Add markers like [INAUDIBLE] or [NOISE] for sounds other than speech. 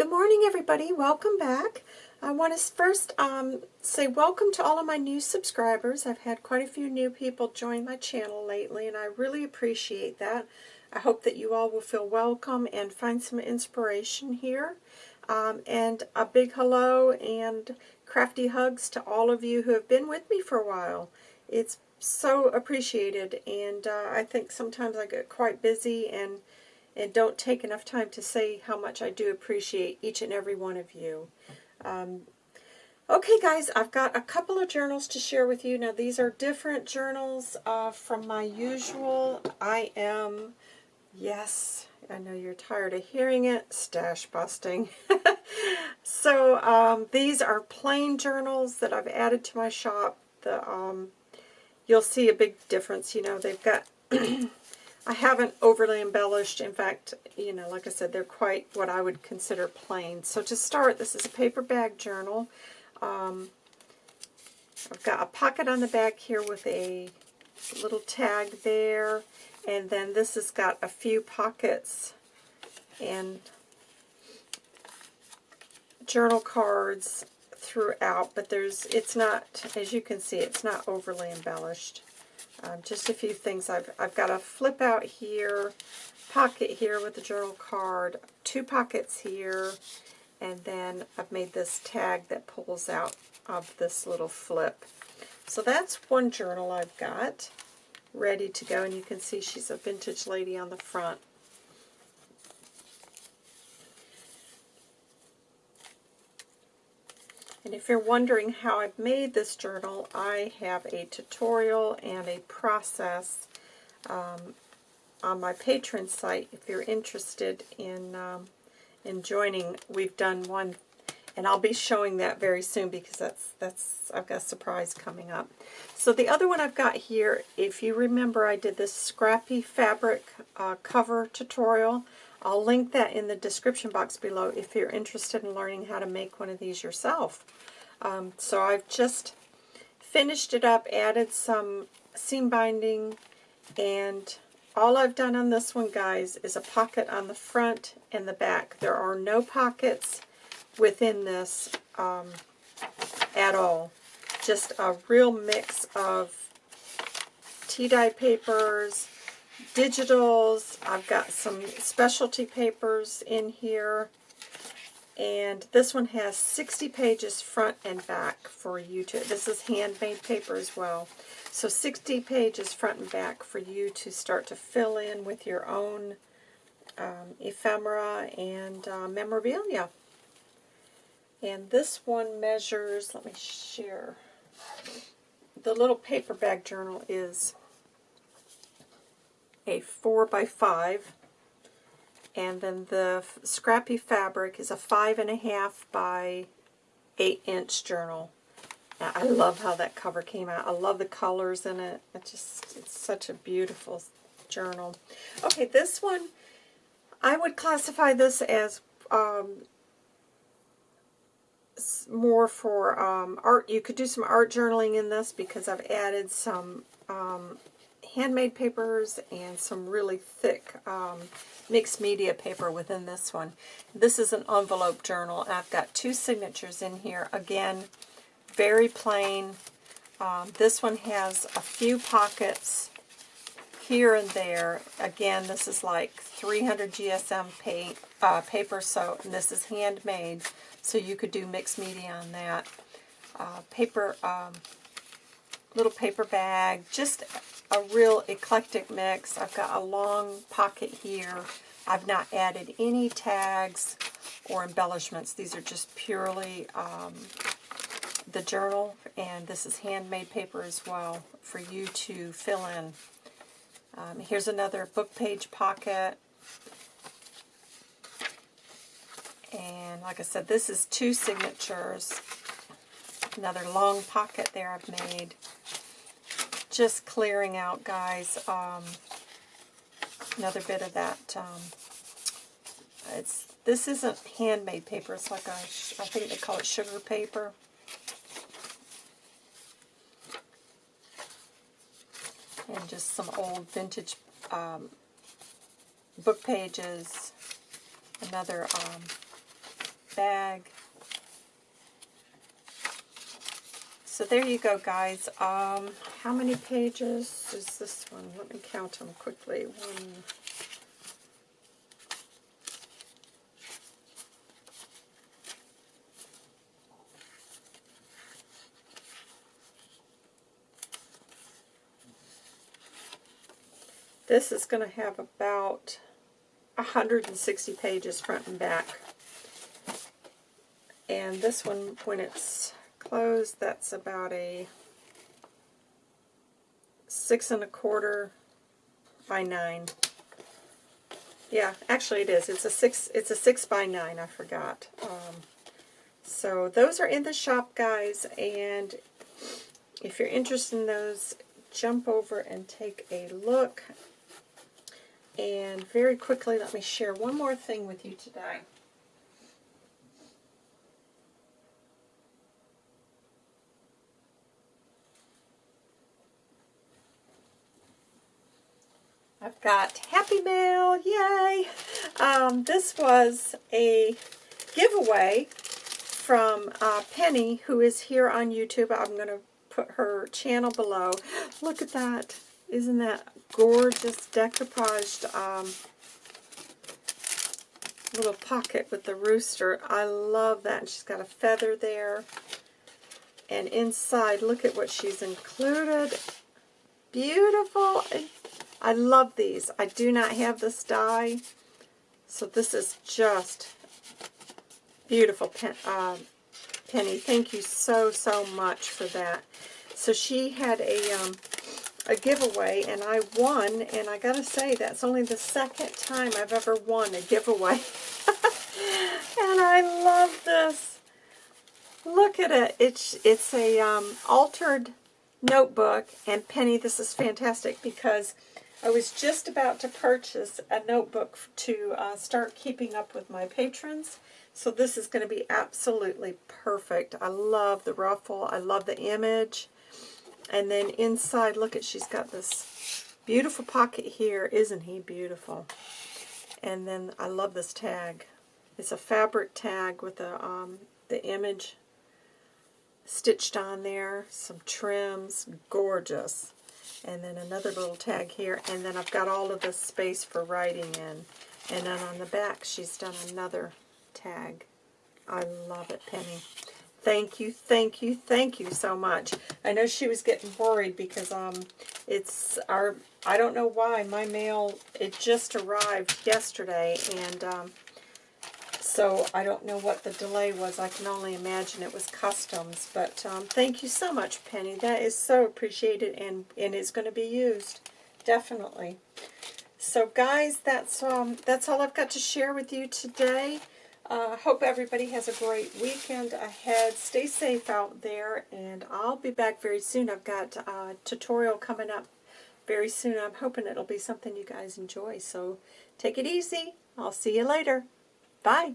Good morning, everybody. Welcome back. I want to first um, say welcome to all of my new subscribers. I've had quite a few new people join my channel lately, and I really appreciate that. I hope that you all will feel welcome and find some inspiration here. Um, and a big hello and crafty hugs to all of you who have been with me for a while. It's so appreciated, and uh, I think sometimes I get quite busy and and don't take enough time to say how much I do appreciate each and every one of you. Um, okay, guys, I've got a couple of journals to share with you. Now, these are different journals uh, from my usual I am, yes, I know you're tired of hearing it, stash busting. [LAUGHS] so, um, these are plain journals that I've added to my shop. The um, You'll see a big difference. You know, they've got [CLEARS THROAT] I haven't overly embellished. In fact, you know, like I said, they're quite what I would consider plain. So to start, this is a paper bag journal. Um, I've got a pocket on the back here with a little tag there. And then this has got a few pockets and journal cards throughout, but there's it's not, as you can see, it's not overly embellished. Um, just a few things. I've, I've got a flip out here, pocket here with the journal card, two pockets here, and then I've made this tag that pulls out of this little flip. So that's one journal I've got ready to go, and you can see she's a vintage lady on the front. And if you're wondering how I've made this journal, I have a tutorial and a process um, on my Patreon site. If you're interested in, um, in joining, we've done one, and I'll be showing that very soon because that's, that's I've got a surprise coming up. So the other one I've got here, if you remember, I did this scrappy fabric uh, cover tutorial. I'll link that in the description box below if you're interested in learning how to make one of these yourself. Um, so I've just finished it up, added some seam binding, and all I've done on this one, guys, is a pocket on the front and the back. There are no pockets within this um, at all. Just a real mix of tea-dye papers, digitals. I've got some specialty papers in here. And this one has 60 pages front and back for you to, this is handmade paper as well. So 60 pages front and back for you to start to fill in with your own um, ephemera and uh, memorabilia. And this one measures, let me share, the little paper bag journal is a 4 by 5 and then the scrappy fabric is a 5.5 by 8 inch journal. I love how that cover came out. I love the colors in it. It just it's such a beautiful journal. Okay, this one, I would classify this as um, more for um, art. You could do some art journaling in this because I've added some um, handmade papers and some really thick um, mixed media paper within this one. This is an envelope journal. I've got two signatures in here. Again, very plain. Um, this one has a few pockets here and there. Again, this is like 300 GSM paint, uh, paper, so this is handmade, so you could do mixed media on that. Uh, paper, um, little paper bag, just a real eclectic mix. I've got a long pocket here. I've not added any tags or embellishments. These are just purely um, the journal, and this is handmade paper as well for you to fill in. Um, here's another book page pocket. And like I said, this is two signatures. Another long pocket there I've made just clearing out, guys, um, another bit of that, um, it's, this isn't handmade paper, it's like a, I think they call it sugar paper. And just some old vintage um, book pages, another um, bag. So there you go, guys. Um, how many pages is this one? Let me count them quickly. One, This is going to have about 160 pages front and back. And this one, when it's that's about a six and a quarter by nine. Yeah, actually it is. It's a six. It's a six by nine. I forgot. Um, so those are in the shop, guys. And if you're interested in those, jump over and take a look. And very quickly, let me share one more thing with you today. Got Happy Mail, yay! Um, this was a giveaway from uh, Penny, who is here on YouTube. I'm going to put her channel below. Look at that. Isn't that gorgeous decoupaged um, little pocket with the rooster? I love that. And she's got a feather there. And inside, look at what she's included. Beautiful. I love these. I do not have this die. So this is just beautiful, Pen, uh, Penny. Thank you so, so much for that. So she had a um, a giveaway, and I won, and I gotta say, that's only the second time I've ever won a giveaway. [LAUGHS] and I love this. Look at it. It's, it's a um, altered notebook, and Penny, this is fantastic because I was just about to purchase a notebook to uh, start keeping up with my patrons. So this is going to be absolutely perfect. I love the ruffle. I love the image. And then inside, look at, she's got this beautiful pocket here. Isn't he beautiful? And then I love this tag. It's a fabric tag with a, um, the image stitched on there. Some trims. Gorgeous. And then another little tag here. And then I've got all of the space for writing in. And then on the back, she's done another tag. I love it, Penny. Thank you, thank you, thank you so much. I know she was getting worried because um, it's our, I don't know why, my mail, it just arrived yesterday, and um, so I don't know what the delay was. I can only imagine it was customs, but um, thank you so much, Penny. That is so appreciated, and, and it's going to be used, definitely. So guys, that's, um, that's all I've got to share with you today. Uh, hope everybody has a great weekend ahead. Stay safe out there, and I'll be back very soon. I've got a tutorial coming up very soon. I'm hoping it'll be something you guys enjoy. So take it easy. I'll see you later. Bye.